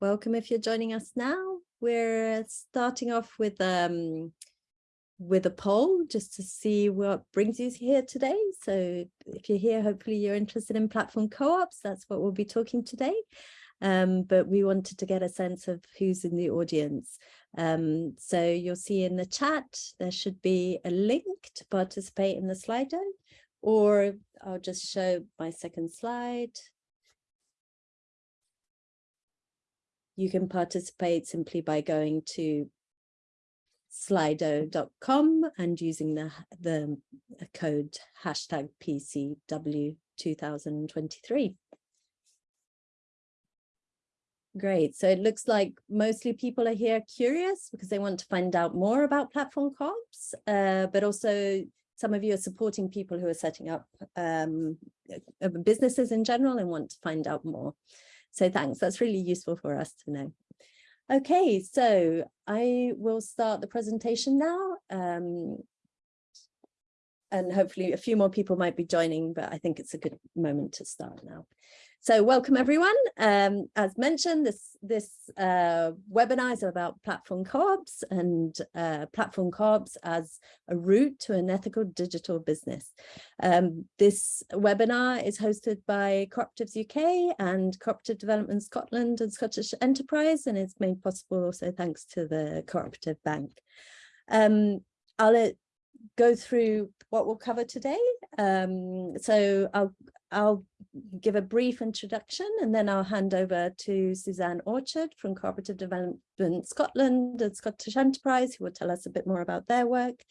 welcome if you're joining us now. We're starting off with um, with a poll just to see what brings you here today. So if you're here, hopefully you're interested in platform co-ops. That's what we'll be talking today. Um, but we wanted to get a sense of who's in the audience. Um, so you'll see in the chat, there should be a link to participate in the Slido, or I'll just show my second slide. You can participate simply by going to slido.com and using the, the code hashtag PCW 2023. Great. So it looks like mostly people are here curious because they want to find out more about platform co-ops, uh, but also some of you are supporting people who are setting up um, businesses in general and want to find out more. So thanks, that's really useful for us to know. Okay, so I will start the presentation now. Um, and hopefully a few more people might be joining, but I think it's a good moment to start now. So welcome everyone. Um, as mentioned, this, this uh, webinar is about platform co-ops and uh, platform co-ops as a route to an ethical digital business. Um, this webinar is hosted by Cooperatives UK and Cooperative Development Scotland and Scottish Enterprise, and it's made possible also thanks to the Cooperative Bank. Um, I'll go through what we'll cover today. Um, so I'll I'll give a brief introduction and then I'll hand over to Suzanne Orchard from Cooperative Development Scotland and Scottish Enterprise who will tell us a bit more about their work.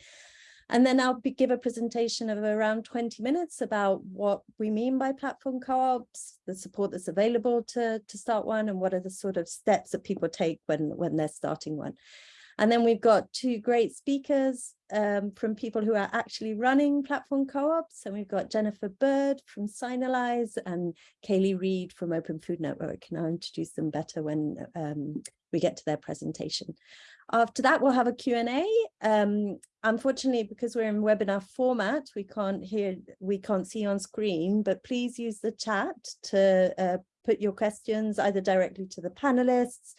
And then I'll be, give a presentation of around 20 minutes about what we mean by platform co-ops, the support that's available to, to start one, and what are the sort of steps that people take when, when they're starting one. And then we've got two great speakers um, from people who are actually running platform co-ops. And we've got Jennifer Bird from Signalise and Kaylee Reed from Open Food Network. And I'll introduce them better when um, we get to their presentation. After that, we'll have a Q&A. Um, unfortunately, because we're in webinar format, we can't hear, we can't see on screen, but please use the chat to uh, put your questions either directly to the panelists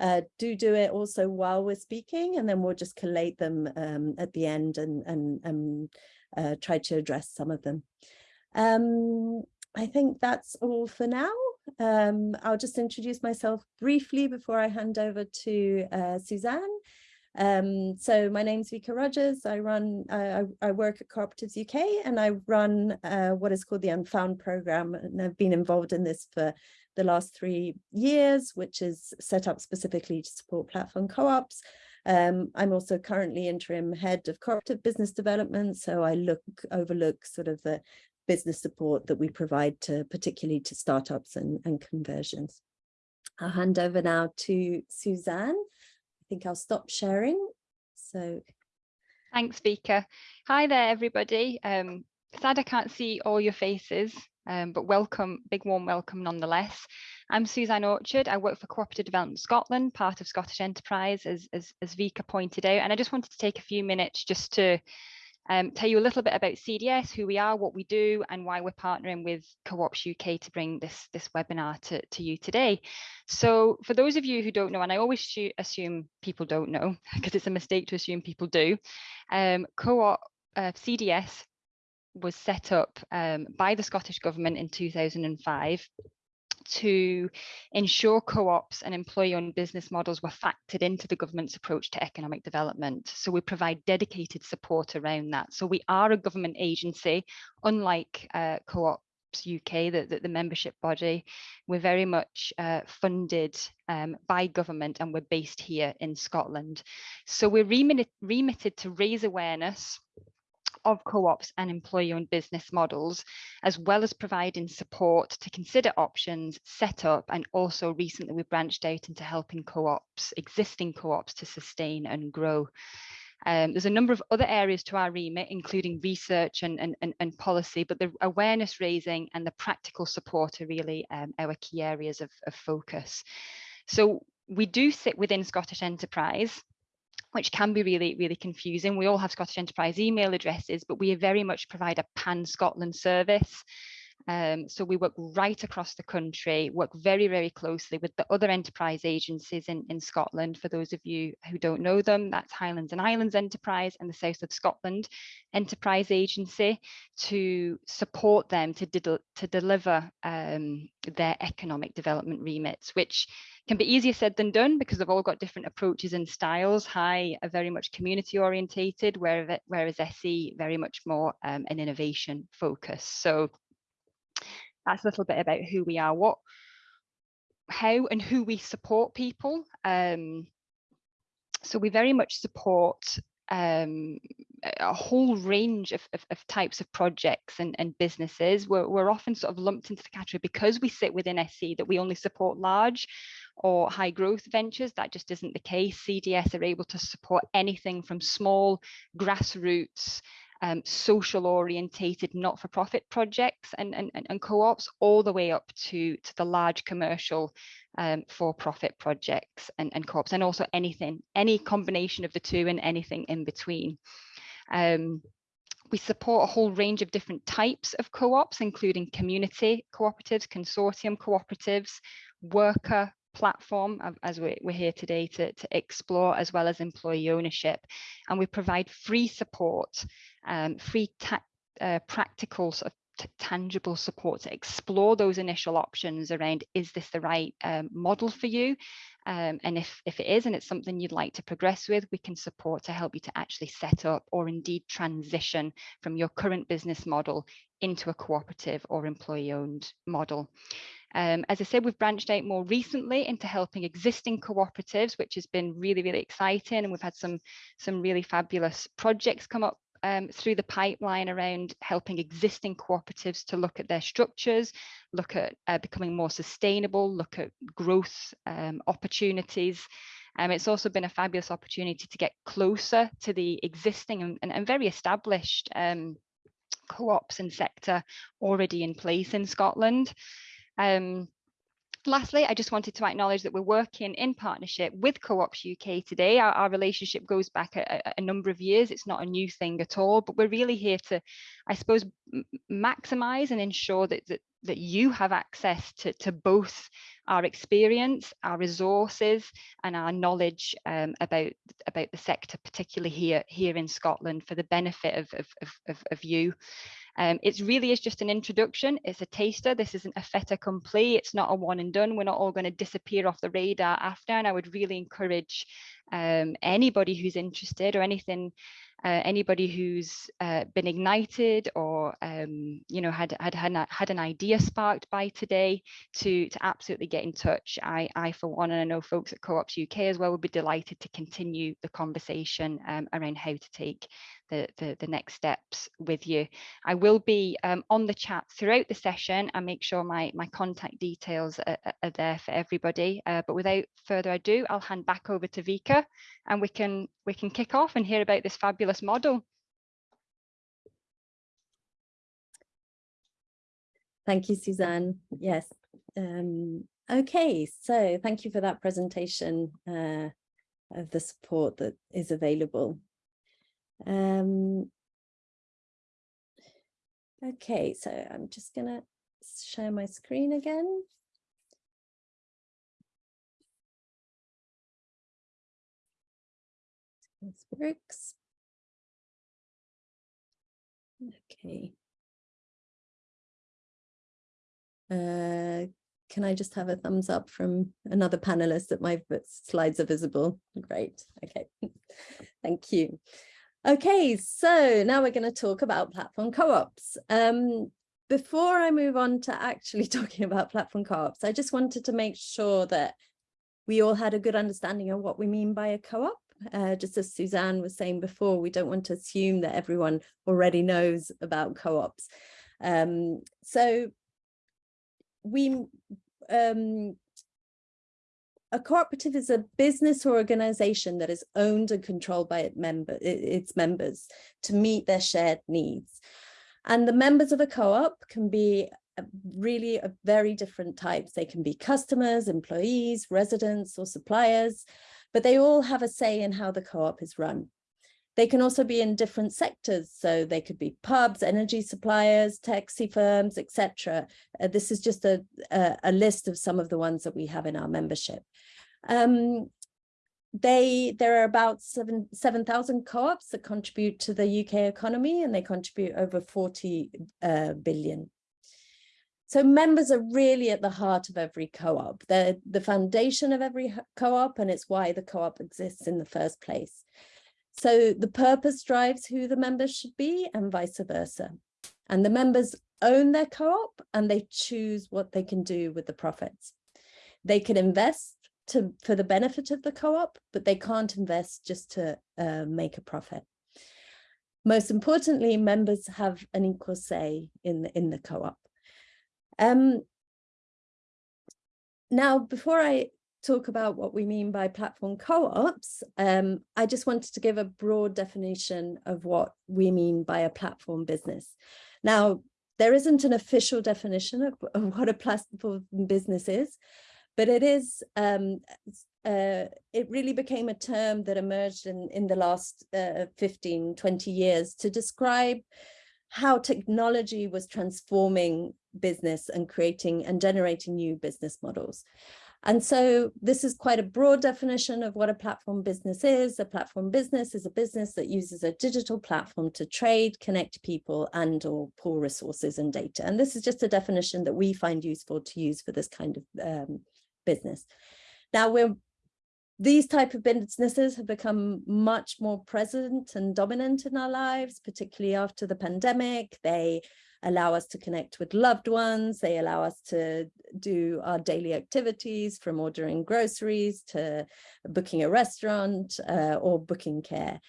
uh, do do it also while we're speaking and then we'll just collate them um, at the end and, and, and uh, try to address some of them. Um, I think that's all for now. Um, I'll just introduce myself briefly before I hand over to uh, Suzanne. Um, so my name's Vika Rogers. I run, I, I work at Cooperatives UK and I run uh, what is called the Unfound program and I've been involved in this for the last three years, which is set up specifically to support platform co-ops. Um, I'm also currently interim head of cooperative business development, so I look overlook sort of the business support that we provide to particularly to startups and, and conversions. I'll hand over now to Suzanne. Think I'll stop sharing. So thanks, Vika. Hi there, everybody. Um, sad I can't see all your faces, um, but welcome, big warm welcome nonetheless. I'm Suzanne Orchard. I work for Cooperative Development Scotland, part of Scottish Enterprise, as, as, as Vika pointed out. And I just wanted to take a few minutes just to um, tell you a little bit about CDS, who we are, what we do, and why we're partnering with Co-ops UK to bring this, this webinar to, to you today. So for those of you who don't know, and I always assume people don't know, because it's a mistake to assume people do, um, Co-op uh, CDS was set up um, by the Scottish Government in 2005 to ensure co-ops and employee-owned business models were factored into the government's approach to economic development. So we provide dedicated support around that. So we are a government agency, unlike uh, co-ops UK, the, the, the, membership body, we're very much uh, funded um, by government and we're based here in Scotland. So we're remitted, remitted to raise awareness of co-ops and employee-owned business models, as well as providing support to consider options, set up, and also recently we branched out into helping co-ops, existing co-ops to sustain and grow. Um, there's a number of other areas to our remit, including research and, and, and, and policy, but the awareness raising and the practical support are really um, our key areas of, of focus. So we do sit within Scottish Enterprise, which can be really, really confusing. We all have Scottish Enterprise email addresses, but we very much provide a pan-Scotland service. Um, so we work right across the country, work very, very closely with the other enterprise agencies in, in Scotland. For those of you who don't know them, that's Highlands and Islands Enterprise and the South of Scotland Enterprise Agency to support them to, to deliver um, their economic development remits, which can be easier said than done because they've all got different approaches and styles. High are very much community orientated, whereas, whereas SE very much more um, an innovation focus. So that's a little bit about who we are, what, how and who we support people. Um, so we very much support um, a whole range of, of, of, types of projects and, and businesses. We're, we're often sort of lumped into the category because we sit within SE that we only support large or high growth ventures. That just isn't the case. CDS are able to support anything from small grassroots um, social orientated not-for-profit projects and, and, and co-ops all the way up to, to the large commercial um, for-profit projects and, and co-ops and also anything, any combination of the two and anything in between. Um, we support a whole range of different types of co-ops, including community cooperatives, consortium cooperatives, worker platform as we're, here today to, to explore as well as employee ownership and we provide free support um, free uh, practical sort of tangible support to explore those initial options around is this the right um, model for you um, and if if it is and it's something you'd like to progress with we can support to help you to actually set up or indeed transition from your current business model into a cooperative or employee owned model um, as I said, we've branched out more recently into helping existing cooperatives, which has been really, really exciting. And we've had some, some really fabulous projects come up um, through the pipeline around helping existing cooperatives to look at their structures, look at uh, becoming more sustainable, look at growth um, opportunities. Um, it's also been a fabulous opportunity to get closer to the existing and, and, and very established um, co-ops and sector already in place in Scotland. Um, Lastly, I just wanted to acknowledge that we're working in partnership with Co-ops UK today. Our, our relationship goes back a, a, number of years. It's not a new thing at all, but we're really here to, I suppose, maximize and ensure that, that, that you have access to, to both our experience, our resources, and our knowledge um, about, about the sector, particularly here, here in Scotland, for the benefit of, of, of, of you. Um, it really is just an introduction. It's a taster. This isn't a fait accompli. It's not a one and done. We're not all going to disappear off the radar after. And I would really encourage um, anybody who's interested or anything uh, anybody who's uh, been ignited or um, you know had had had, had an idea sparked by today to to absolutely get in touch I I for one and I know folks at Co-ops UK as well would be delighted to continue the conversation um, around how to take the, the, the next steps with you. I will be um, on the chat throughout the session and make sure my, my contact details are, are there for everybody. Uh, but without further ado, I'll hand back over to Vika and we can we can kick off and hear about this fabulous model. Thank you, Suzanne. Yes. Um, okay, so thank you for that presentation uh, of the support that is available. Um, okay, so I'm just going to share my screen again. This works. Okay. Uh, can I just have a thumbs up from another panelist that my slides are visible? Great. Okay. Thank you. Okay, so now we're going to talk about platform co-ops. Um, before I move on to actually talking about platform co-ops, I just wanted to make sure that we all had a good understanding of what we mean by a co-op. Uh, just as Suzanne was saying before, we don't want to assume that everyone already knows about co-ops. Um, so we um, a cooperative is a business or organization that is owned and controlled by its, member, its members to meet their shared needs. And the members of a co-op can be really a very different types. They can be customers, employees, residents or suppliers, but they all have a say in how the co-op is run. They can also be in different sectors. So they could be pubs, energy suppliers, taxi firms, etc. Uh, this is just a, a, a, list of some of the ones that we have in our membership. Um, they there are about seven 7,000 co-ops that contribute to the UK economy and they contribute over 40 uh, billion. So members are really at the heart of every co-op. They're the foundation of every co-op and it's why the co-op exists in the first place. So the purpose drives who the members should be and vice versa. And the members own their co-op and they choose what they can do with the profits. They can invest to for the benefit of the co-op, but they can't invest just to uh, make a profit. Most importantly, members have an equal say in the, in the co-op. Um, now, before I talk about what we mean by platform co-ops, um, I just wanted to give a broad definition of what we mean by a platform business. Now, there isn't an official definition of, of what a platform business is, but it is um, uh, it really became a term that emerged in in the last uh, 15 20 years to describe how technology was transforming business and creating and generating new business models and so this is quite a broad definition of what a platform business is. A platform business is a business that uses a digital platform to trade, connect people and or pull resources and data. And this is just a definition that we find useful to use for this kind of um, business. Now we're these type of businesses have become much more present and dominant in our lives, particularly after the pandemic. They allow us to connect with loved ones. They allow us to do our daily activities from ordering groceries to booking a restaurant uh, or booking care.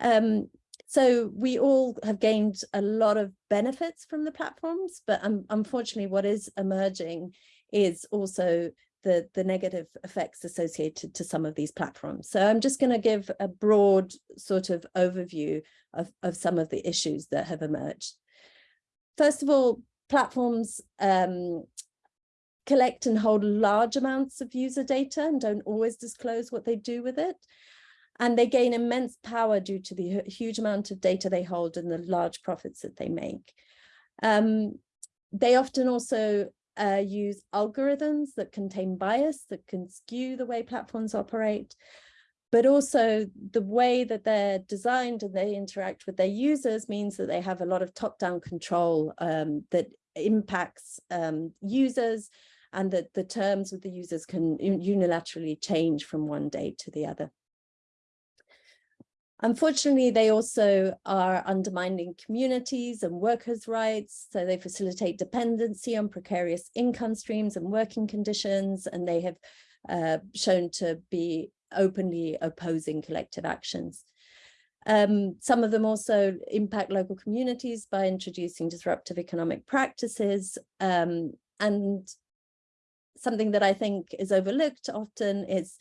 Um, so we all have gained a lot of benefits from the platforms, but um, unfortunately what is emerging is also the, the negative effects associated to some of these platforms. So I'm just going to give a broad sort of overview of, of some of the issues that have emerged. First of all, platforms um, collect and hold large amounts of user data and don't always disclose what they do with it. And they gain immense power due to the huge amount of data they hold and the large profits that they make. Um, they often also uh, use algorithms that contain bias that can skew the way platforms operate, but also the way that they're designed and they interact with their users means that they have a lot of top-down control um, that impacts um, users and that the terms with the users can unilaterally change from one day to the other. Unfortunately, they also are undermining communities and workers' rights. So they facilitate dependency on precarious income streams and working conditions, and they have uh, shown to be openly opposing collective actions. Um, some of them also impact local communities by introducing disruptive economic practices. Um, and something that I think is overlooked often is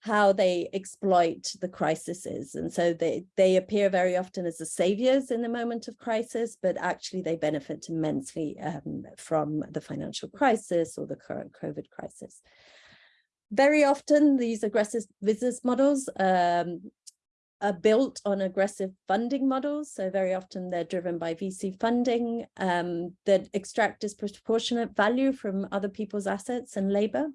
how they exploit the crises. And so they, they appear very often as the saviors in the moment of crisis, but actually they benefit immensely um, from the financial crisis or the current COVID crisis. Very often these aggressive business models um, are built on aggressive funding models. So very often they're driven by VC funding um, that extract disproportionate value from other people's assets and labor.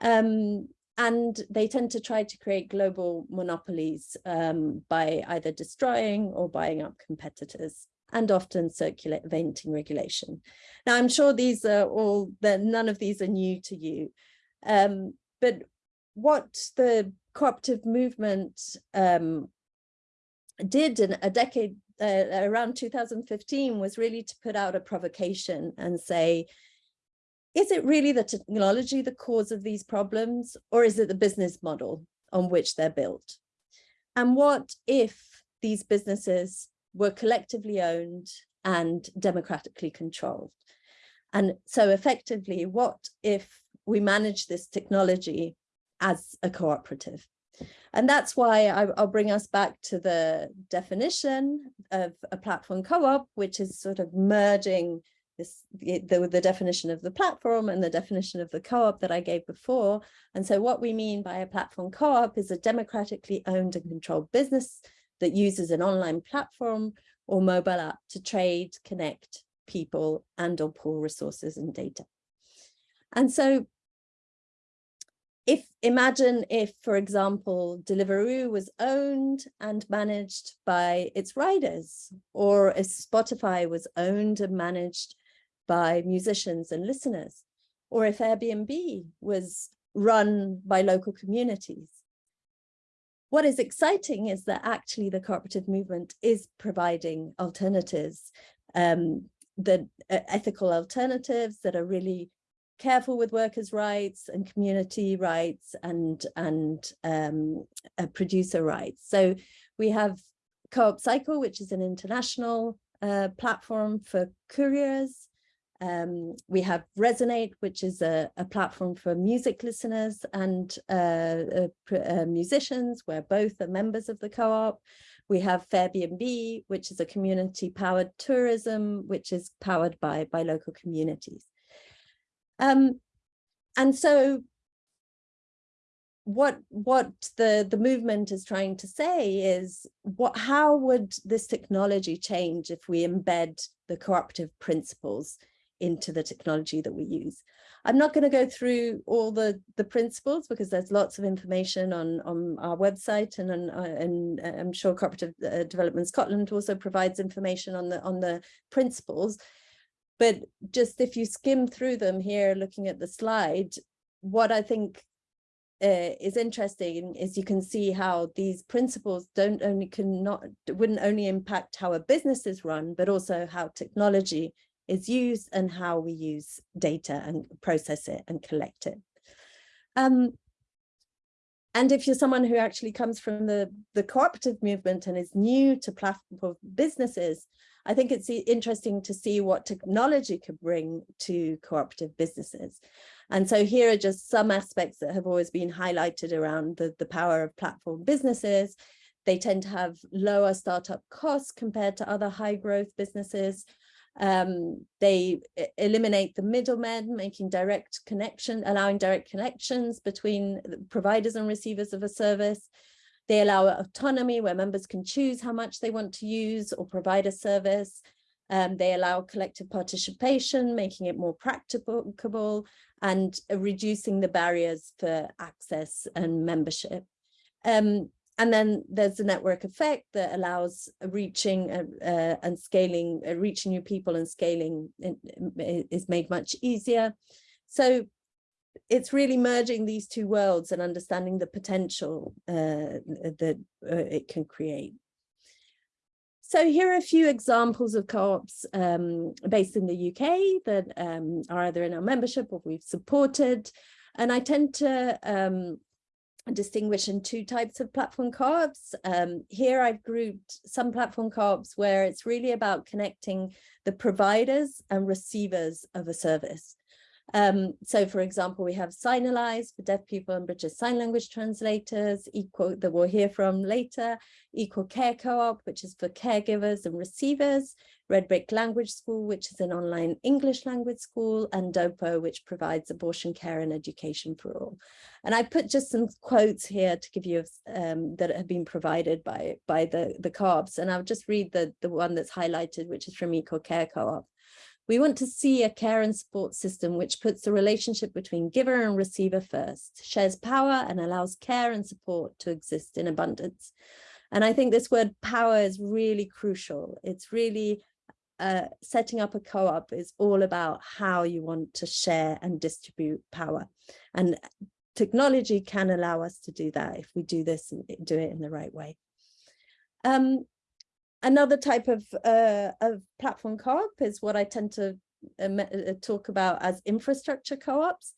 Um, and they tend to try to create global monopolies um, by either destroying or buying up competitors and often circulating regulation. Now, I'm sure these are all, that none of these are new to you, um, but what the cooperative movement um, did in a decade, uh, around 2015, was really to put out a provocation and say, is it really the technology the cause of these problems or is it the business model on which they're built? And what if these businesses were collectively owned and democratically controlled? And so effectively, what if we manage this technology as a cooperative? And that's why I, will bring us back to the definition of a platform co-op, which is sort of merging this the, the definition of the platform and the definition of the co-op that I gave before. And so what we mean by a platform co-op is a democratically owned and controlled business that uses an online platform or mobile app to trade, connect people and or poor resources and data. And so if imagine if, for example, Deliveroo was owned and managed by its riders, or if Spotify was owned and managed by musicians and listeners, or if Airbnb was run by local communities. What is exciting is that actually the cooperative movement is providing alternatives, um, the uh, ethical alternatives that are really careful with workers' rights and community rights and, and um, uh, producer rights. So we have Co-op Cycle, which is an international uh, platform for couriers. Um, we have Resonate, which is a, a platform for music listeners and uh, uh, uh musicians, where both are members of the co-op. We have Fairbnb, which is a community powered tourism, which is powered by, by local communities. Um, and so what what the the movement is trying to say is what how would this technology change if we embed the cooperative principles into the technology that we use i'm not going to go through all the the principles because there's lots of information on on our website and on, uh, and i'm sure cooperative uh, development scotland also provides information on the on the principles. But just if you skim through them here, looking at the slide, what I think uh, is interesting is you can see how these principles don't only cannot wouldn't only impact how a business is run, but also how technology is used and how we use data and process it and collect it. Um, and if you're someone who actually comes from the, the cooperative movement and is new to platform businesses, I think it's interesting to see what technology could bring to cooperative businesses. And so here are just some aspects that have always been highlighted around the, the power of platform businesses. They tend to have lower startup costs compared to other high growth businesses. Um, they eliminate the middlemen, making direct connection, allowing direct connections between providers and receivers of a service. They allow autonomy where members can choose how much they want to use or provide a service. Um, they allow collective participation, making it more practicable and reducing the barriers for access and membership. Um, and then there's the network effect that allows reaching uh, uh, and scaling, uh, reaching new people and scaling is made much easier. So it's really merging these two worlds and understanding the potential uh, that uh, it can create. So here are a few examples of co-ops um, based in the UK that um, are either in our membership or we've supported. And I tend to um, distinguish in two types of platform co-ops. Um, here I've grouped some platform co-ops where it's really about connecting the providers and receivers of a service. Um, so for example, we have Signalise for deaf people and British Sign Language translators, Equal that we'll hear from later, Equal Care Co-op, which is for caregivers and receivers, Red Brick Language School, which is an online English language school, and DOPO, which provides abortion care and education for all. And I put just some quotes here to give you um, that have been provided by, by the, the co-ops. And I'll just read the, the one that's highlighted, which is from Equal Care Co-op. We want to see a care and support system which puts the relationship between giver and receiver first, shares power and allows care and support to exist in abundance. And I think this word power is really crucial. It's really uh, setting up a co-op is all about how you want to share and distribute power. And technology can allow us to do that if we do this and do it in the right way. Um, Another type of, uh, of platform co-op is what I tend to uh, uh, talk about as infrastructure co-ops,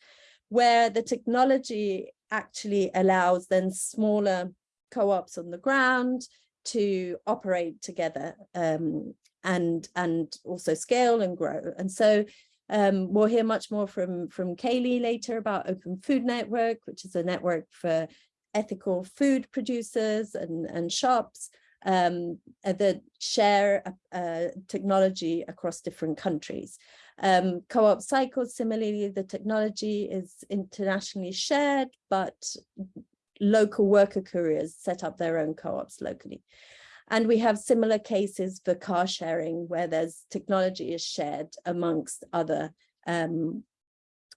where the technology actually allows then smaller co-ops on the ground to operate together um, and and also scale and grow. And so um, we'll hear much more from, from Kaylee later about Open Food Network, which is a network for ethical food producers and, and shops um, uh, that share uh, technology across different countries. Um, Co-op cycles, similarly, the technology is internationally shared, but local worker couriers set up their own co-ops locally. And we have similar cases for car sharing where there's technology is shared amongst other um,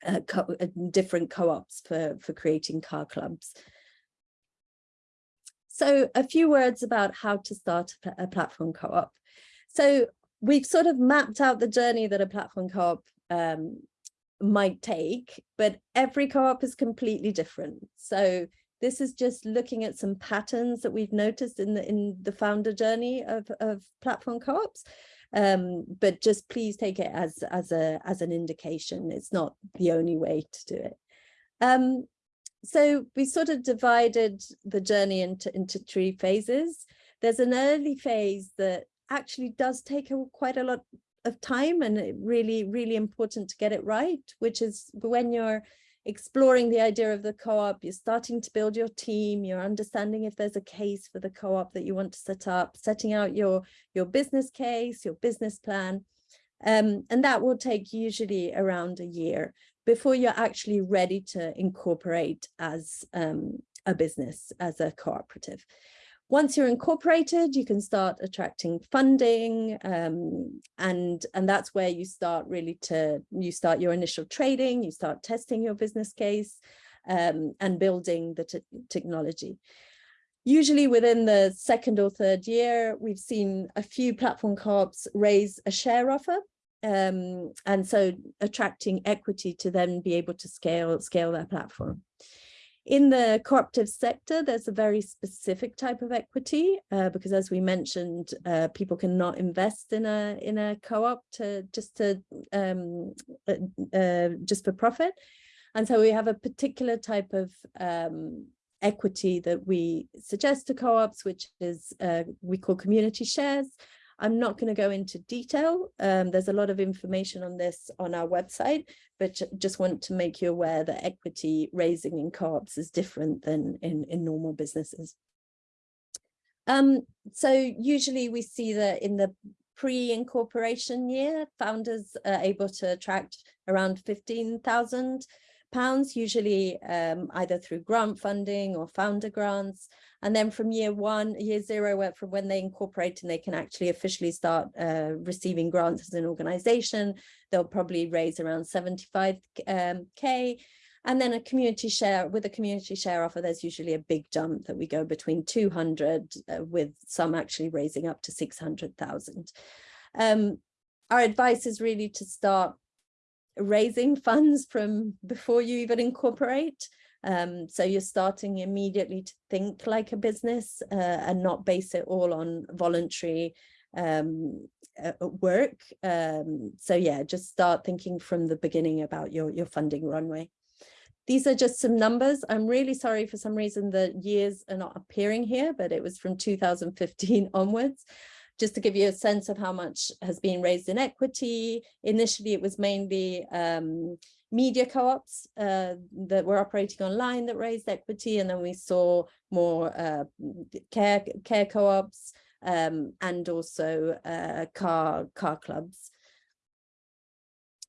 uh, co uh, different co-ops for, for creating car clubs. So a few words about how to start a platform co-op. So we've sort of mapped out the journey that a platform co-op um, might take, but every co-op is completely different. So this is just looking at some patterns that we've noticed in the in the founder journey of, of platform co-ops. Um, but just please take it as as a as an indication. It's not the only way to do it. Um, so we sort of divided the journey into into three phases. There's an early phase that actually does take a, quite a lot of time and really really important to get it right, which is when you're exploring the idea of the co-op, you're starting to build your team, you're understanding if there's a case for the co-op that you want to set up, setting out your, your business case, your business plan. Um, and that will take usually around a year before you're actually ready to incorporate as um, a business, as a cooperative. Once you're incorporated, you can start attracting funding um, and, and that's where you start really to, you start your initial trading, you start testing your business case um, and building the technology. Usually within the second or third year, we've seen a few platform co-ops raise a share offer um, and so attracting equity to then be able to scale scale their platform. In the cooperative sector, there's a very specific type of equity uh, because, as we mentioned, uh, people cannot invest in a in a co-op to just to um, uh, uh, just for profit, and so we have a particular type of um, equity that we suggest to co-ops, which is uh, we call community shares, I'm not going to go into detail. Um, there's a lot of information on this on our website, but just want to make you aware that equity raising in co-ops is different than in, in normal businesses. Um, so usually we see that in the pre-incorporation year, founders are able to attract around 15,000 pounds, usually um, either through grant funding or founder grants. And then from year one, year zero, from when they incorporate and they can actually officially start uh, receiving grants as an organization, they'll probably raise around 75k. Um, and then a community share, with a community share offer, there's usually a big jump that we go between 200 uh, with some actually raising up to 600,000. Um, our advice is really to start raising funds from before you even incorporate. Um, so you're starting immediately to think like a business uh, and not base it all on voluntary um, uh, work. Um, so yeah, just start thinking from the beginning about your, your funding runway. These are just some numbers. I'm really sorry for some reason the years are not appearing here, but it was from 2015 onwards just to give you a sense of how much has been raised in equity. Initially, it was mainly um, media co-ops uh, that were operating online that raised equity, and then we saw more uh, care care co-ops um, and also uh, car car clubs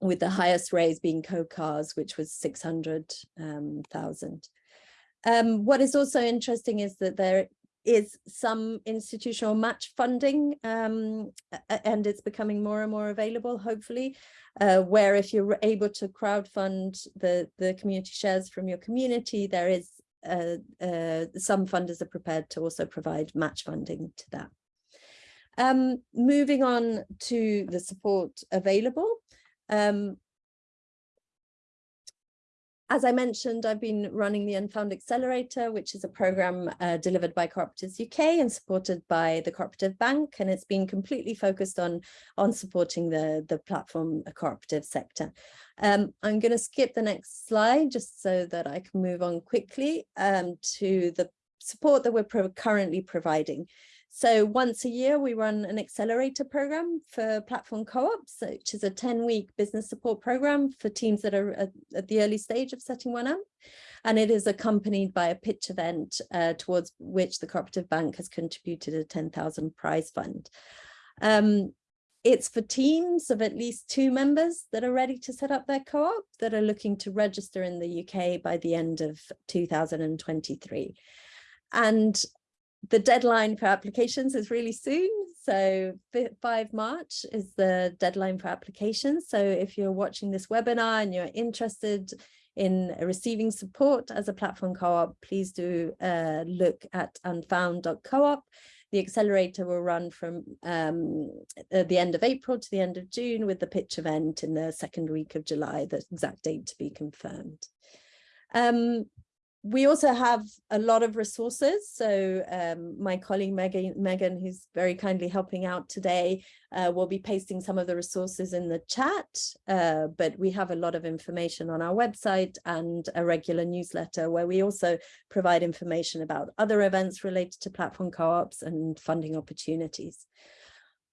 with the highest raise being co-cars, which was 600,000. Um, um, what is also interesting is that there is some institutional match funding um, and it's becoming more and more available hopefully uh, where if you're able to crowd fund the the community shares from your community there is uh, uh, some funders are prepared to also provide match funding to that. Um, moving on to the support available um, as I mentioned, I've been running the Unfound Accelerator, which is a program uh, delivered by Cooperatives UK and supported by the Cooperative Bank, and it's been completely focused on, on supporting the, the platform cooperative sector. Um, I'm going to skip the next slide just so that I can move on quickly um, to the support that we're pro currently providing. So once a year, we run an accelerator program for platform co-ops, which is a 10 week business support program for teams that are at, at, the early stage of setting one up. And it is accompanied by a pitch event uh, towards which the Cooperative Bank has contributed a 10,000 prize fund. Um, it's for teams of at least two members that are ready to set up their co-op that are looking to register in the UK by the end of 2023. And the deadline for applications is really soon. So 5 March is the deadline for applications. So if you're watching this webinar and you're interested in receiving support as a platform co-op, please do uh, look at unfound.coop. The accelerator will run from um, the end of April to the end of June with the pitch event in the second week of July, the exact date to be confirmed. Um, we also have a lot of resources. So um, my colleague Megan, Megan, who's very kindly helping out today, uh, will be pasting some of the resources in the chat, uh, but we have a lot of information on our website and a regular newsletter where we also provide information about other events related to platform co-ops and funding opportunities.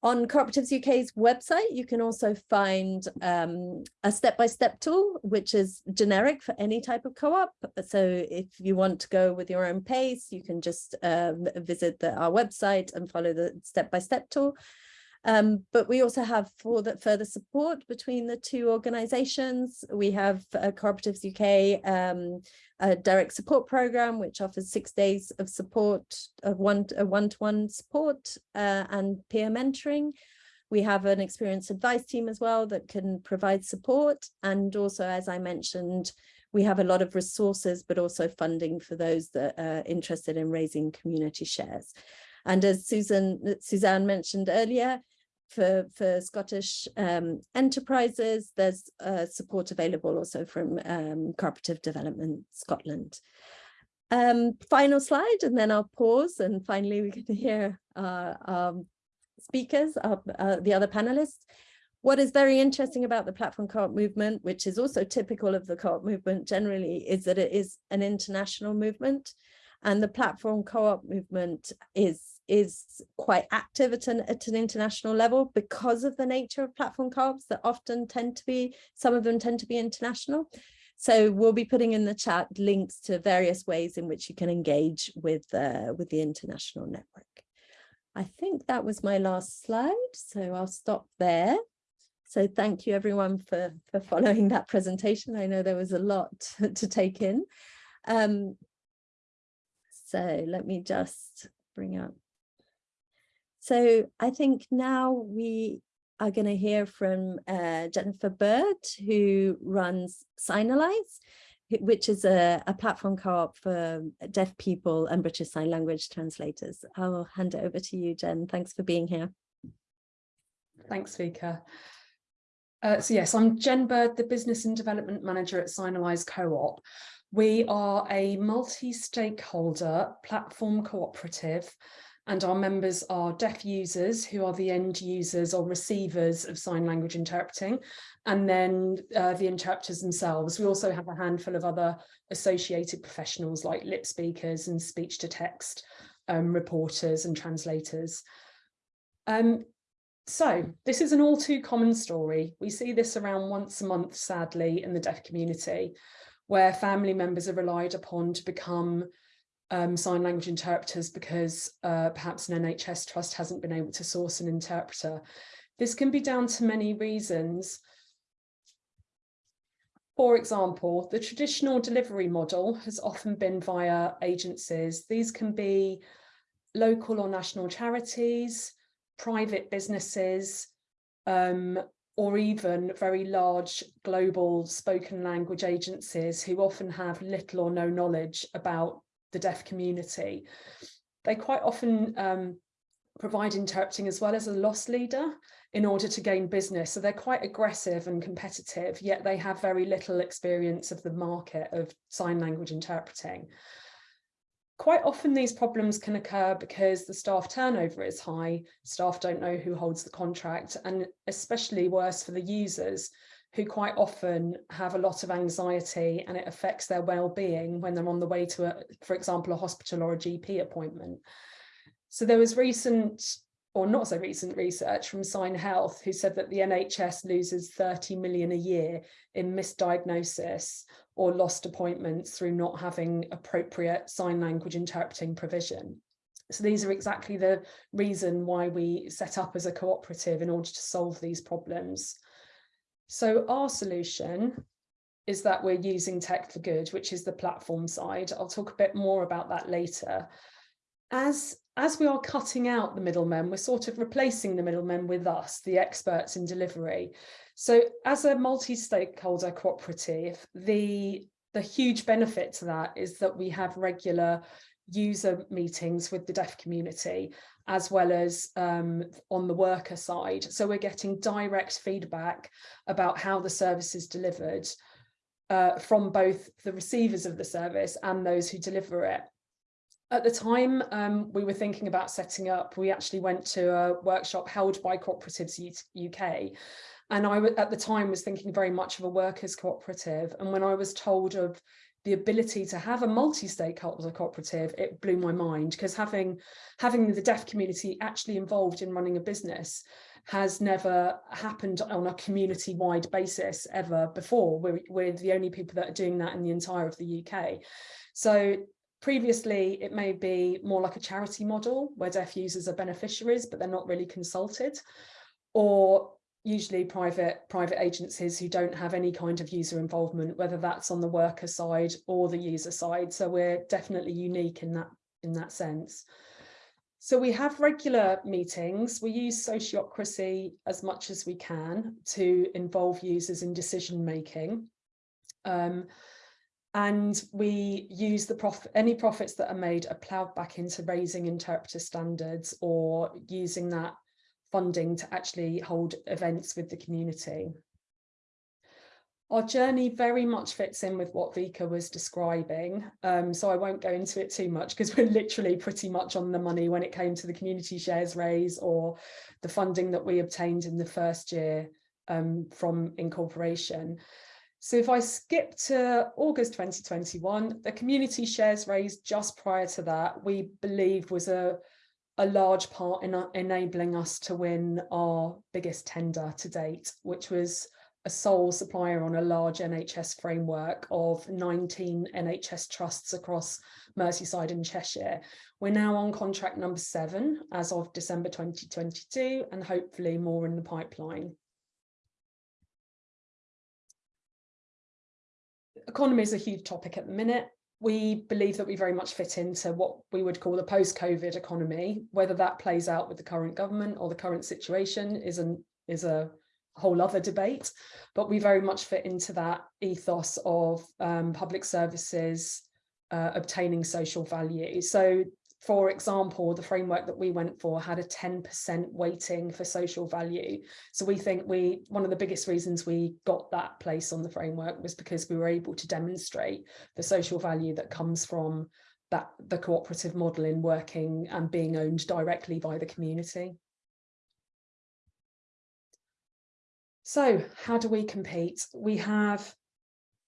On Cooperatives UK's website, you can also find um, a step-by-step -step tool, which is generic for any type of co-op. So if you want to go with your own pace, you can just um, visit the, our website and follow the step-by-step -step tool. Um, but we also have for the further support between the two organizations. We have uh, Cooperatives UK um, a direct support program, which offers six days of support, of one a one-to-one -one support uh, and peer mentoring. We have an experienced advice team as well that can provide support. And also, as I mentioned, we have a lot of resources, but also funding for those that are interested in raising community shares. And as Susan, Suzanne mentioned earlier, for, for Scottish um, enterprises, there's uh, support available also from um, Cooperative Development Scotland. Um, final slide, and then I'll pause, and finally we can hear our um, speakers, uh, the other panelists. What is very interesting about the platform co-op movement, which is also typical of the co-op movement generally, is that it is an international movement. And the platform co-op movement is is quite active at an, at an international level because of the nature of platform co-ops that often tend to be, some of them tend to be international. So we'll be putting in the chat links to various ways in which you can engage with, uh, with the international network. I think that was my last slide, so I'll stop there. So thank you everyone for, for following that presentation. I know there was a lot to, to take in. Um, so let me just bring up so I think now we are going to hear from uh, Jennifer Bird, who runs Signalise, which is a, a platform co-op for deaf people and British Sign Language translators. I'll hand it over to you, Jen. Thanks for being here. Thanks, Vika. Uh, so yes, I'm Jen Bird, the Business and Development Manager at Signalise Co-op. We are a multi-stakeholder platform cooperative and our members are deaf users who are the end users or receivers of sign language interpreting and then uh, the interpreters themselves. We also have a handful of other associated professionals like lip speakers and speech to text um, reporters and translators. Um, so this is an all too common story. We see this around once a month, sadly, in the deaf community, where family members are relied upon to become um, sign language interpreters because uh, perhaps an NHS trust hasn't been able to source an interpreter. This can be down to many reasons. For example, the traditional delivery model has often been via agencies. These can be local or national charities, private businesses, um, or even very large global spoken language agencies who often have little or no knowledge about the deaf community. They quite often um, provide interpreting as well as a loss leader in order to gain business. So they're quite aggressive and competitive, yet they have very little experience of the market of sign language interpreting. Quite often these problems can occur because the staff turnover is high, staff don't know who holds the contract, and especially worse for the users who quite often have a lot of anxiety and it affects their well-being when they're on the way to, a, for example, a hospital or a GP appointment. So there was recent or not so recent research from Sign Health who said that the NHS loses 30 million a year in misdiagnosis or lost appointments through not having appropriate sign language interpreting provision. So these are exactly the reason why we set up as a cooperative in order to solve these problems. So our solution is that we're using tech for good, which is the platform side. I'll talk a bit more about that later. as as we are cutting out the middlemen, we're sort of replacing the middlemen with us, the experts in delivery. So as a multi-stakeholder cooperative, the, the huge benefit to that is that we have regular user meetings with the deaf community, as well as um, on the worker side. So we're getting direct feedback about how the service is delivered uh, from both the receivers of the service and those who deliver it. At the time um, we were thinking about setting up, we actually went to a workshop held by Cooperatives UK. And I at the time was thinking very much of a workers cooperative. And when I was told of the ability to have a multi-stakeholder cooperative, it blew my mind because having having the deaf community actually involved in running a business has never happened on a community-wide basis ever before. We're, we're the only people that are doing that in the entire of the UK. So Previously, it may be more like a charity model where deaf users are beneficiaries, but they're not really consulted, or usually private private agencies who don't have any kind of user involvement, whether that's on the worker side or the user side. So we're definitely unique in that in that sense. So we have regular meetings. We use sociocracy as much as we can to involve users in decision making. Um, and we use the prof any profits that are made are ploughed back into raising interpreter standards or using that funding to actually hold events with the community. Our journey very much fits in with what Vika was describing, um, so I won't go into it too much because we're literally pretty much on the money when it came to the community shares raise or the funding that we obtained in the first year um, from incorporation. So if I skip to August 2021, the community shares raised just prior to that, we believe was a, a large part in enabling us to win our biggest tender to date, which was a sole supplier on a large NHS framework of 19 NHS trusts across Merseyside and Cheshire. We're now on contract number seven as of December 2022 and hopefully more in the pipeline. economy is a huge topic at the minute. We believe that we very much fit into what we would call a post-COVID economy. Whether that plays out with the current government or the current situation is, an, is a whole other debate, but we very much fit into that ethos of um, public services uh, obtaining social value. So for example, the framework that we went for had a 10% weighting for social value. So we think we one of the biggest reasons we got that place on the framework was because we were able to demonstrate the social value that comes from that the cooperative model in working and being owned directly by the community. So how do we compete? We have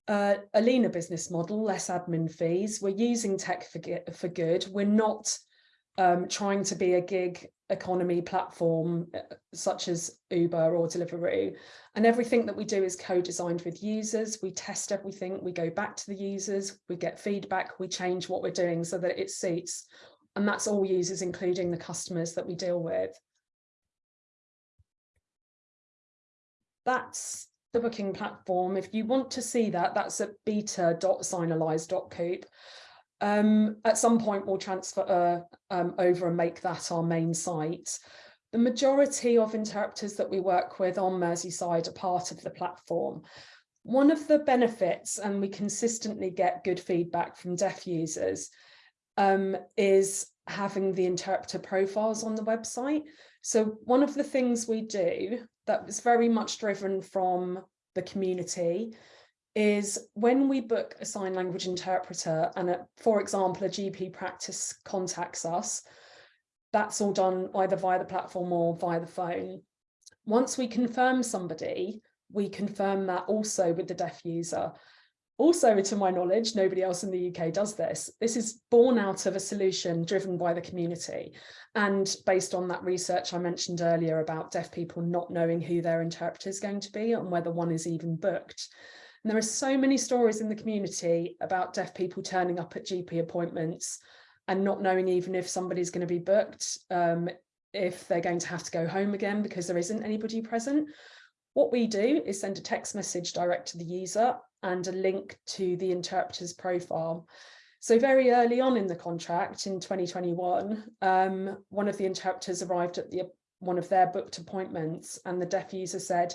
uh, a leaner business model, less admin fees. We're using tech for, for good. We're not um, trying to be a gig economy platform uh, such as Uber or Deliveroo. And everything that we do is co-designed with users. We test everything, we go back to the users, we get feedback, we change what we're doing so that it suits. And that's all users, including the customers that we deal with. That's the booking platform. If you want to see that, that's at beta.signalise.coop. Um, at some point, we'll transfer uh, um, over and make that our main site. The majority of interpreters that we work with on Merseyside are part of the platform. One of the benefits, and we consistently get good feedback from deaf users, um, is having the interpreter profiles on the website. So one of the things we do that was very much driven from the community is when we book a sign language interpreter and a, for example a GP practice contacts us that's all done either via the platform or via the phone. Once we confirm somebody we confirm that also with the deaf user also, to my knowledge, nobody else in the UK does this. This is born out of a solution driven by the community. And based on that research I mentioned earlier about deaf people not knowing who their interpreter is going to be and whether one is even booked. And there are so many stories in the community about deaf people turning up at GP appointments and not knowing even if somebody's going to be booked, um, if they're going to have to go home again because there isn't anybody present. What we do is send a text message direct to the user and a link to the interpreter's profile. So very early on in the contract in 2021, um, one of the interpreters arrived at the one of their booked appointments and the deaf user said,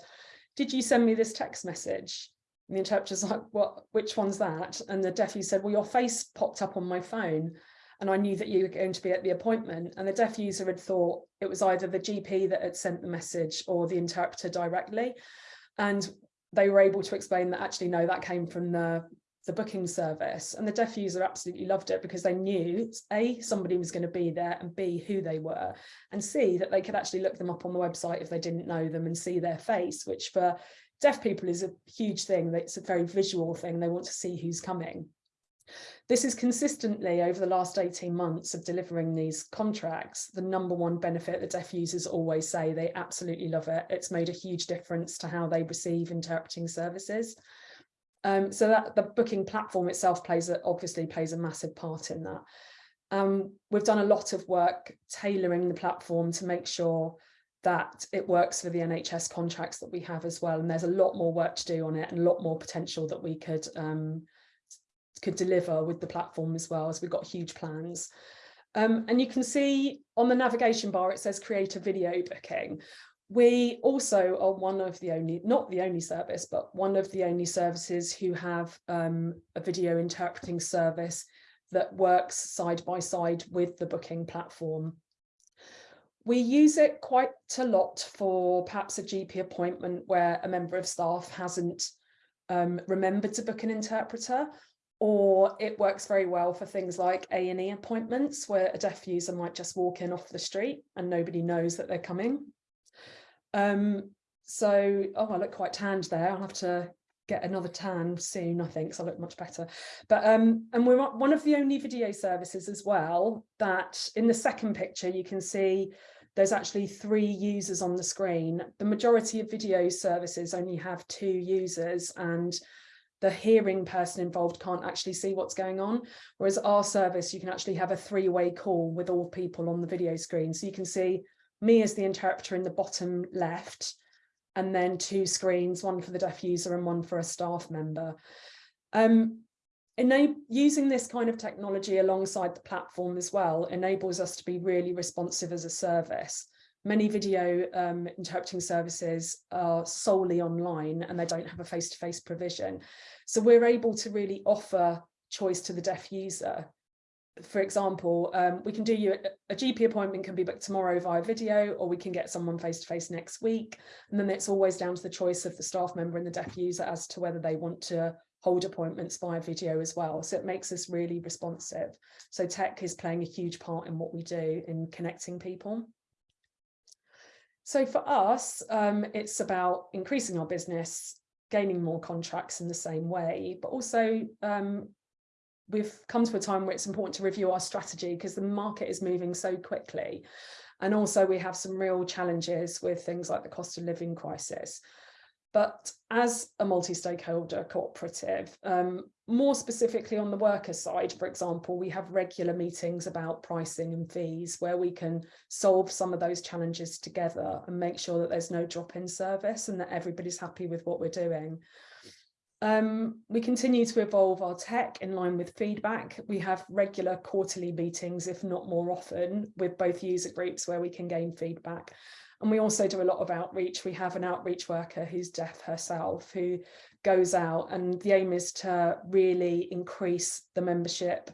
did you send me this text message? And the interpreter's like, what, which one's that? And the deaf user said, well, your face popped up on my phone and I knew that you were going to be at the appointment. And the deaf user had thought it was either the GP that had sent the message or the interpreter directly. And they were able to explain that actually, no, that came from the, the booking service. And the deaf user absolutely loved it because they knew, A, somebody was going to be there and B, who they were, and C, that they could actually look them up on the website if they didn't know them and see their face, which for deaf people is a huge thing. It's a very visual thing. They want to see who's coming. This is consistently over the last 18 months of delivering these contracts, the number one benefit that deaf users always say they absolutely love it. It's made a huge difference to how they receive interpreting services. Um, so that the booking platform itself plays a, obviously plays a massive part in that. Um, we've done a lot of work tailoring the platform to make sure that it works for the NHS contracts that we have as well. And there's a lot more work to do on it and a lot more potential that we could um, could deliver with the platform as well as we've got huge plans. Um, and you can see on the navigation bar, it says create a video booking. We also are one of the only, not the only service, but one of the only services who have um, a video interpreting service that works side by side with the booking platform. We use it quite a lot for perhaps a GP appointment where a member of staff hasn't um, remembered to book an interpreter or it works very well for things like A&E appointments where a deaf user might just walk in off the street and nobody knows that they're coming. Um, so, oh, I look quite tanned there. I'll have to get another tan soon, I think, so I look much better. But um, and we're one of the only video services as well that in the second picture you can see there's actually three users on the screen. The majority of video services only have two users and the hearing person involved can't actually see what's going on. Whereas our service, you can actually have a three-way call with all people on the video screen. So you can see me as the interpreter in the bottom left, and then two screens, one for the deaf user and one for a staff member. Um, using this kind of technology alongside the platform as well enables us to be really responsive as a service many video um, interpreting services are solely online and they don't have a face-to-face -face provision. So we're able to really offer choice to the deaf user. For example, um, we can do you a, GP appointment can be booked tomorrow via video, or we can get someone face-to-face -face next week. And then it's always down to the choice of the staff member and the deaf user as to whether they want to hold appointments via video as well. So it makes us really responsive. So tech is playing a huge part in what we do in connecting people. So for us, um, it's about increasing our business, gaining more contracts in the same way, but also um, we've come to a time where it's important to review our strategy because the market is moving so quickly. And also we have some real challenges with things like the cost of living crisis. But as a multi-stakeholder cooperative, um, more specifically on the worker side, for example, we have regular meetings about pricing and fees where we can solve some of those challenges together and make sure that there's no drop in service and that everybody's happy with what we're doing. Um, we continue to evolve our tech in line with feedback. We have regular quarterly meetings, if not more often, with both user groups where we can gain feedback. And we also do a lot of outreach. We have an outreach worker who's deaf herself who goes out and the aim is to really increase the membership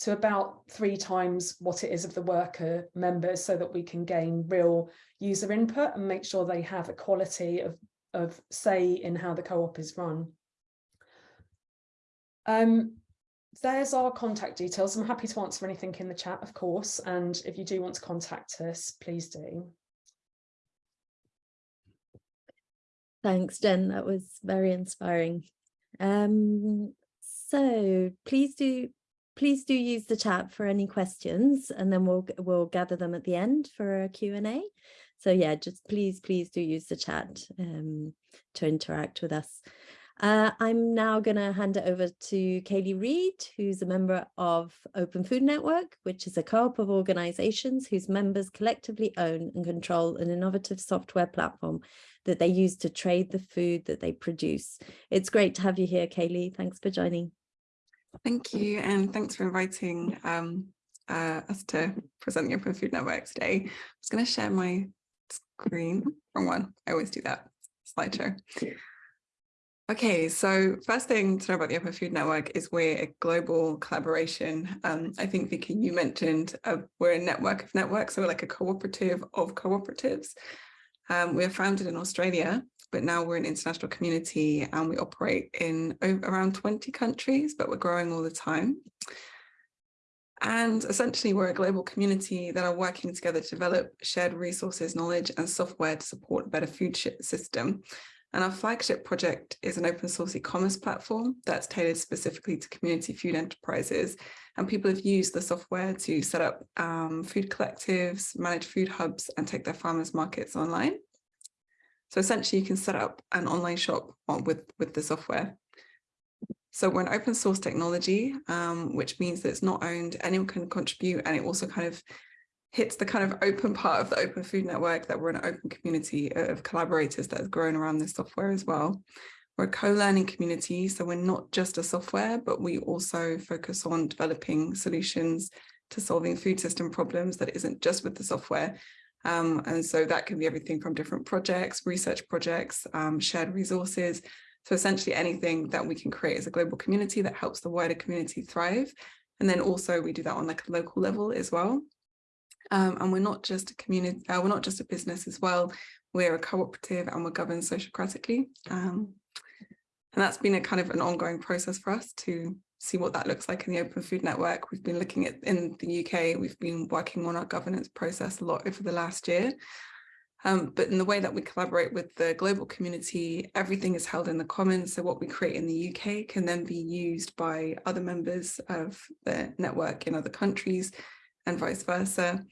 to about three times what it is of the worker members so that we can gain real user input and make sure they have equality of, of say in how the co-op is run. Um, there's our contact details. I'm happy to answer anything in the chat, of course. And if you do want to contact us, please do. Thanks, Jen. That was very inspiring. Um, so please do please do use the chat for any questions and then we'll we'll gather them at the end for a Q&A. So yeah, just please, please do use the chat um, to interact with us. Uh, I'm now going to hand it over to Kaylee Reid, who's a member of Open Food Network, which is a co-op of organizations whose members collectively own and control an innovative software platform that they use to trade the food that they produce. It's great to have you here, Kaylee. Thanks for joining. Thank you, and thanks for inviting um, uh, us to present the Open Food Network today. I was going to share my screen. Wrong one. I always do that. Slideshow. Okay, so first thing to know about the Open Food Network is we're a global collaboration. Um, I think, Vicky, you mentioned uh, we're a network of networks, so we're like a cooperative of cooperatives. Um, we're founded in Australia, but now we're an international community and we operate in around 20 countries, but we're growing all the time. And essentially, we're a global community that are working together to develop shared resources, knowledge and software to support a better food system. And our flagship project is an open source e-commerce platform that's tailored specifically to community food enterprises. And people have used the software to set up um, food collectives, manage food hubs, and take their farmers markets online. So essentially, you can set up an online shop with, with the software. So we're an open source technology, um, which means that it's not owned, anyone can contribute, and it also kind of hits the kind of open part of the Open Food Network that we're an open community of collaborators that has grown around this software as well. We're a co-learning community, so we're not just a software, but we also focus on developing solutions to solving food system problems that isn't just with the software. Um, and so that can be everything from different projects, research projects, um, shared resources. So essentially anything that we can create as a global community that helps the wider community thrive. And then also we do that on like a local level as well. Um, and we're not just a community, uh, we're not just a business as well. We're a cooperative and we're governed sociocratically. Um, and that's been a kind of an ongoing process for us to see what that looks like in the Open Food Network. We've been looking at in the UK, we've been working on our governance process a lot over the last year. Um, but in the way that we collaborate with the global community, everything is held in the commons. So what we create in the UK can then be used by other members of the network in other countries and vice versa.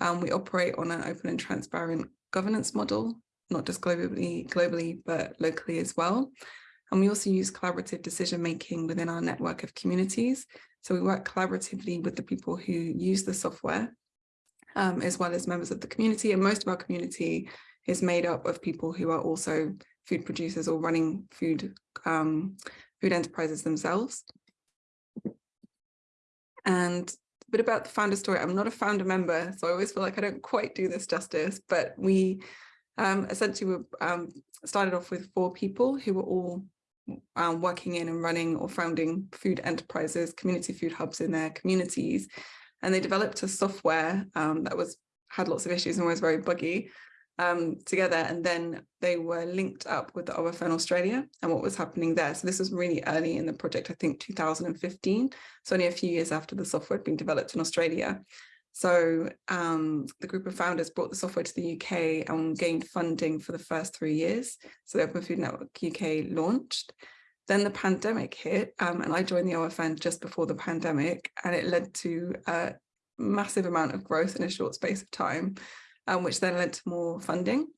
Um, we operate on an open and transparent governance model, not just globally, globally, but locally as well. And we also use collaborative decision making within our network of communities. So we work collaboratively with the people who use the software, um, as well as members of the community. And most of our community is made up of people who are also food producers or running food, um, food enterprises themselves. And bit about the founder story. I'm not a founder member, so I always feel like I don't quite do this justice, but we um, essentially were, um, started off with four people who were all um, working in and running or founding food enterprises, community food hubs in their communities. And they developed a software um, that was had lots of issues and was very buggy um, together and then they were linked up with the OFN Australia and what was happening there. So this was really early in the project, I think 2015, so only a few years after the software had been developed in Australia. So um, the group of founders brought the software to the UK and gained funding for the first three years. So the Open Food Network UK launched. Then the pandemic hit um, and I joined the OFN just before the pandemic and it led to a massive amount of growth in a short space of time um, which then led to more funding.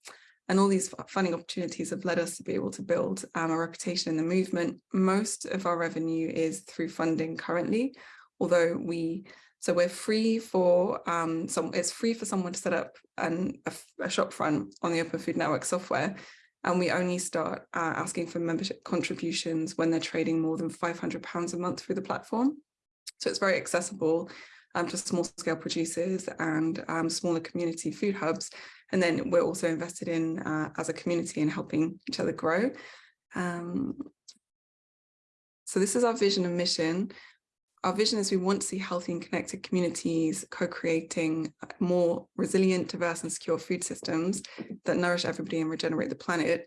And all these funding opportunities have led us to be able to build um, a reputation in the movement. Most of our revenue is through funding currently, although we, so we're free for, um, some, it's free for someone to set up an, a, a shop front on the Open Food Network software. And we only start uh, asking for membership contributions when they're trading more than £500 a month through the platform. So it's very accessible um, to small scale producers and um, smaller community food hubs. And then we're also invested in uh, as a community in helping each other grow. Um, so this is our vision and mission. Our vision is we want to see healthy and connected communities co-creating more resilient, diverse and secure food systems that nourish everybody and regenerate the planet.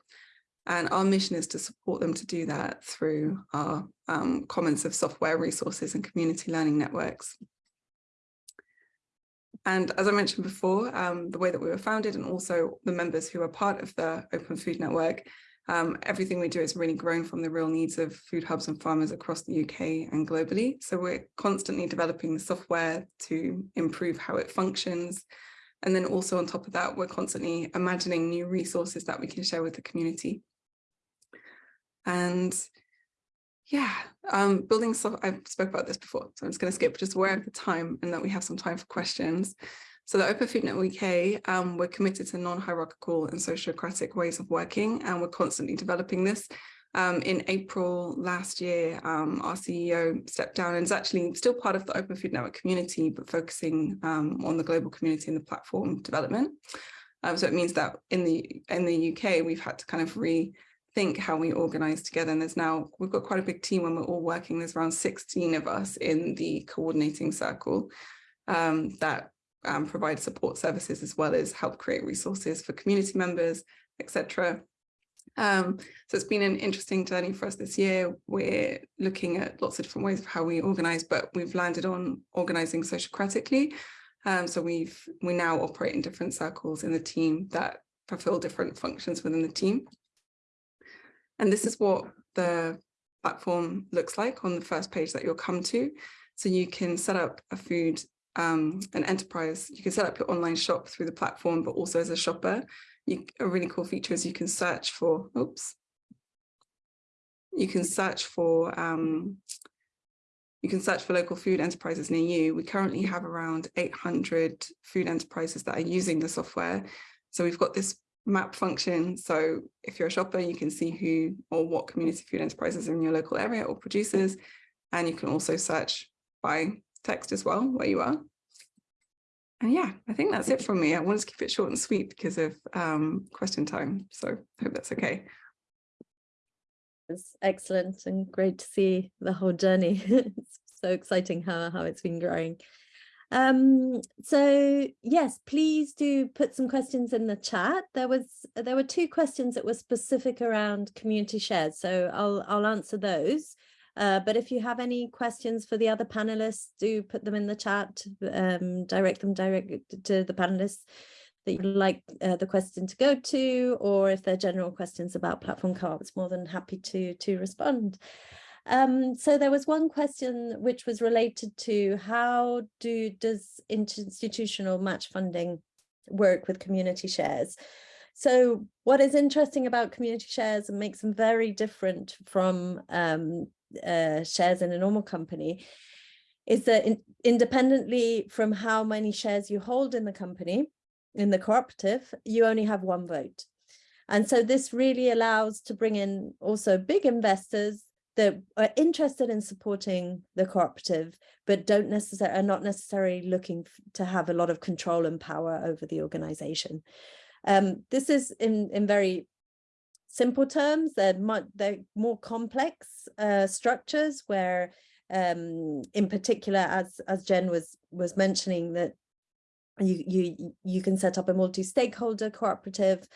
And our mission is to support them to do that through our um, commons of software resources and community learning networks. And as I mentioned before, um, the way that we were founded and also the members who are part of the Open Food Network, um, everything we do is really grown from the real needs of food hubs and farmers across the UK and globally. So we're constantly developing the software to improve how it functions. And then also on top of that, we're constantly imagining new resources that we can share with the community. And yeah, um, building I've spoke about this before, so I'm just going to skip just aware of the time and that we have some time for questions. So the Open Food Network UK, um, we're committed to non-hierarchical and sociocratic ways of working, and we're constantly developing this. Um, in April last year, um, our CEO stepped down and is actually still part of the Open Food Network community, but focusing um, on the global community and the platform development. Um, so it means that in the in the UK, we've had to kind of rethink how we organize together. And there's now, we've got quite a big team when we're all working. There's around 16 of us in the coordinating circle um, that um, provide support services as well as help create resources for community members, etc. Um, so it's been an interesting journey for us this year. We're looking at lots of different ways of how we organize, but we've landed on organizing sociocratically. Um, so we've we now operate in different circles in the team that fulfill different functions within the team. And this is what the platform looks like on the first page that you'll come to. So you can set up a food, um, an enterprise, you can set up your online shop through the platform, but also as a shopper, you, a really cool feature is you can search for, oops, you can search for um, you can search for local food enterprises near you. We currently have around 800 food enterprises that are using the software. So we've got this map function. So if you're a shopper, you can see who or what community food enterprises are in your local area or producers. And you can also search by text as well, where you are. And yeah, I think that's it from me. I wanted to keep it short and sweet because of um, question time. So I hope that's okay. It's excellent and great to see the whole journey. it's so exciting how, how it's been growing. Um, so yes, please do put some questions in the chat. There was there were two questions that were specific around community shares, so I'll I'll answer those. Uh, but if you have any questions for the other panelists, do put them in the chat, um, direct them direct to the panelists that you'd like uh, the question to go to, or if they're general questions about platform co-ops, more than happy to, to respond. Um, so there was one question which was related to how do does institutional match funding work with community shares? So what is interesting about community shares and makes them very different from um, uh, shares in a normal company is that in, independently from how many shares you hold in the company, in the cooperative, you only have one vote. And so this really allows to bring in also big investors that are interested in supporting the cooperative, but don't necessarily are not necessarily looking to have a lot of control and power over the organization. Um, this is in, in very simple terms, they're, much, they're more complex uh, structures where um, in particular, as, as Jen was, was mentioning, that you you you can set up a multi-stakeholder cooperative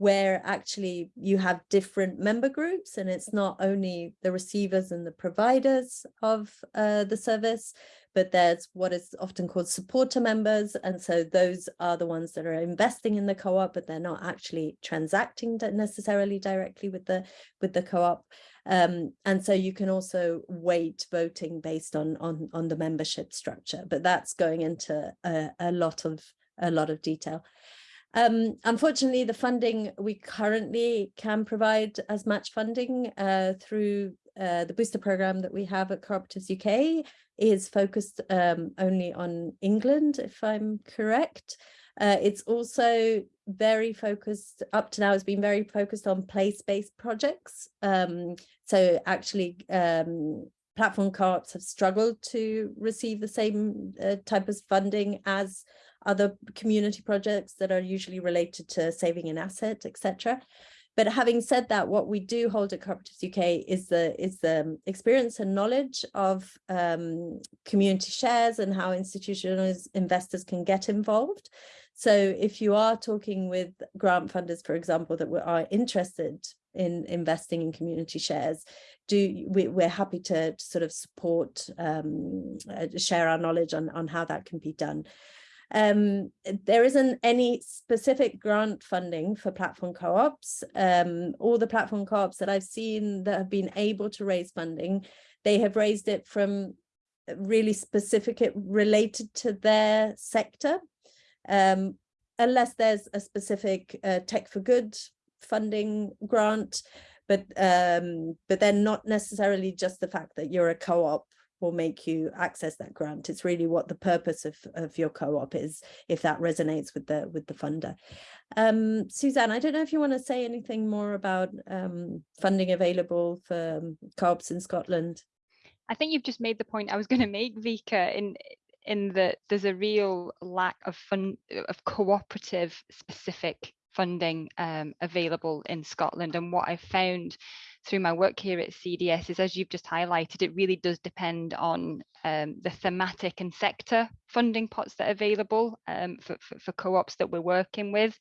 where actually you have different member groups and it's not only the receivers and the providers of uh, the service, but there's what is often called supporter members. And so those are the ones that are investing in the co-op, but they're not actually transacting necessarily directly with the with the co-op. Um, and so you can also weight voting based on, on, on the membership structure, but that's going into a, a lot of a lot of detail. Um, unfortunately, the funding we currently can provide as match funding uh, through uh, the booster program that we have at Cooperatives UK is focused um, only on England, if I'm correct. Uh, it's also very focused, up to now has been very focused on place-based projects. Um, so actually um, platform co-ops have struggled to receive the same uh, type of funding as other community projects that are usually related to saving an asset, etc. But having said that, what we do hold at Cooperatives UK is the is the experience and knowledge of um, community shares and how institutional investors can get involved. So if you are talking with grant funders, for example, that are interested in investing in community shares, do we, we're happy to, to sort of support, um, uh, share our knowledge on, on how that can be done. Um, there isn't any specific grant funding for platform co-ops. Um, all the platform co-ops that I've seen that have been able to raise funding, they have raised it from really specific, related to their sector, um, unless there's a specific uh, tech for good funding grant, but um, but then not necessarily just the fact that you're a co-op will make you access that grant. It's really what the purpose of, of your co-op is, if that resonates with the with the funder. Um, Suzanne, I don't know if you want to say anything more about um, funding available for um, co-ops in Scotland. I think you've just made the point I was going to make, Vika, in in that there's a real lack of fun of cooperative specific funding um, available in Scotland. And what I found through my work here at CDS is, as you've just highlighted, it really does depend on um, the thematic and sector funding pots that are available um, for, for, for co-ops that we're working with.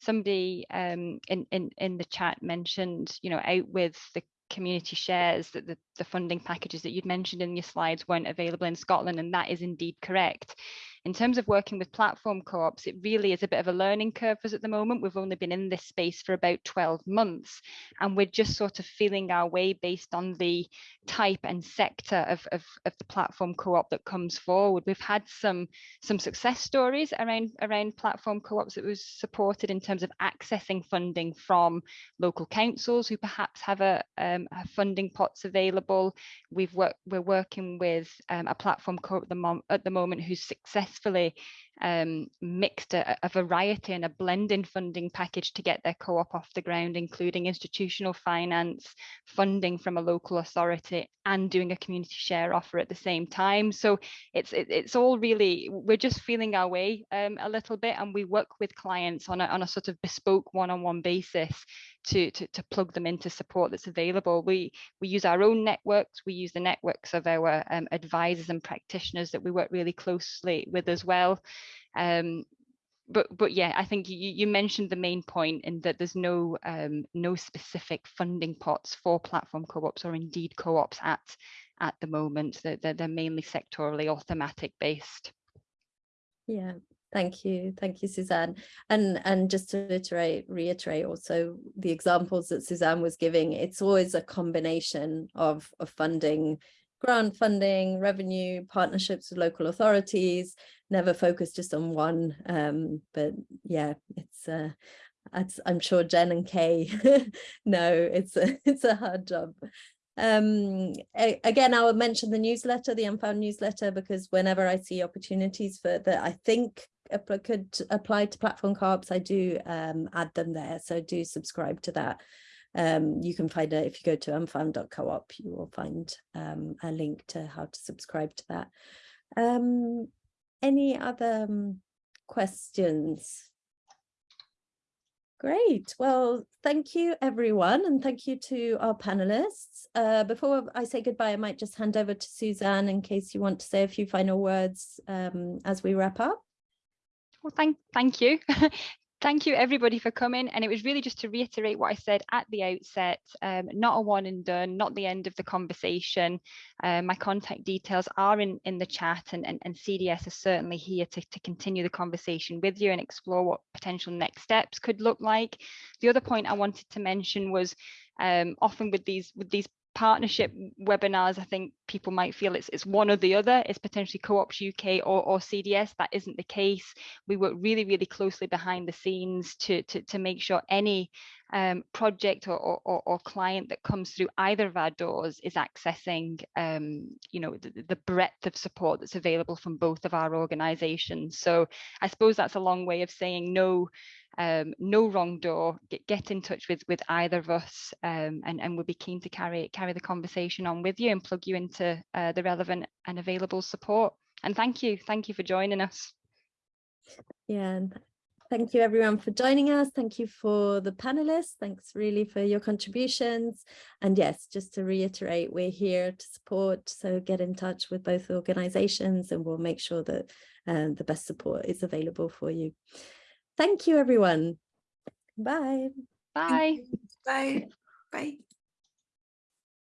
Somebody um, in, in, in the chat mentioned, you know, out with the community shares that the, the funding packages that you'd mentioned in your slides weren't available in Scotland, and that is indeed correct. In terms of working with platform co-ops, it really is a bit of a learning curve for us at the moment. We've only been in this space for about 12 months, and we're just sort of feeling our way based on the type and sector of, of, of the platform co-op that comes forward. We've had some, some success stories around, around platform co-ops that was supported in terms of accessing funding from local councils who perhaps have a, um, have funding pots available. We've worked, we're working with um, a platform at the, at the moment who's successfully um, mixed a, a, variety and a blending funding package to get their co-op off the ground, including institutional finance, funding from a local authority, and doing a community share offer at the same time. So it's it, it's all really we're just feeling our way um, a little bit, and we work with clients on a on a sort of bespoke one-on-one -on -one basis to, to, to plug them into support that's available. We, we use our own networks, we use the networks of our um, advisors and practitioners that we work really closely with as well. Um, but but yeah, I think you, you mentioned the main point in that there's no um, no specific funding pots for platform co-ops or indeed co-ops at at the moment. They're, they're, they're mainly sectorally or thematic based. Yeah, Thank you. Thank you, Suzanne. And, and just to reiterate, reiterate also the examples that Suzanne was giving, it's always a combination of, of funding, grant funding, revenue, partnerships with local authorities, never focus just on one. Um, but yeah, it's uh, I'm sure Jen and Kay know it's a, it's a hard job. Um, again, I will mention the newsletter, the Unfound newsletter, because whenever I see opportunities for that, I think could apply to platform co-ops, I do um, add them there. So do subscribe to that. Um, you can find it if you go to unfound.coop, you will find um, a link to how to subscribe to that. Um, any other um, questions? Great. Well, thank you, everyone, and thank you to our panelists. Uh, before I say goodbye, I might just hand over to Suzanne in case you want to say a few final words um, as we wrap up. Well, thank, thank you. thank you everybody for coming. And it was really just to reiterate what I said at the outset um, not a one and done not the end of the conversation. Uh, my contact details are in in the chat and, and, and CDS is certainly here to, to continue the conversation with you and explore what potential next steps could look like. The other point I wanted to mention was um, often with these with these partnership webinars, I think people might feel it's, it's one or the other. It's potentially Co-ops UK or, or CDS. That isn't the case. We work really, really closely behind the scenes to, to, to make sure any um, project or, or, or, client that comes through either of our doors is accessing, um, you know, the, the, breadth of support that's available from both of our organisations. So I suppose that's a long way of saying no um, no wrong door, get, get in touch with with either of us um, and, and we'll be keen to carry carry the conversation on with you and plug you into uh, the relevant and available support. And thank you. Thank you for joining us. Yeah, thank you everyone for joining us. Thank you for the panelists. Thanks really for your contributions. And yes, just to reiterate, we're here to support. So get in touch with both organizations and we'll make sure that uh, the best support is available for you. Thank you, everyone. Bye. Bye. Bye. Bye.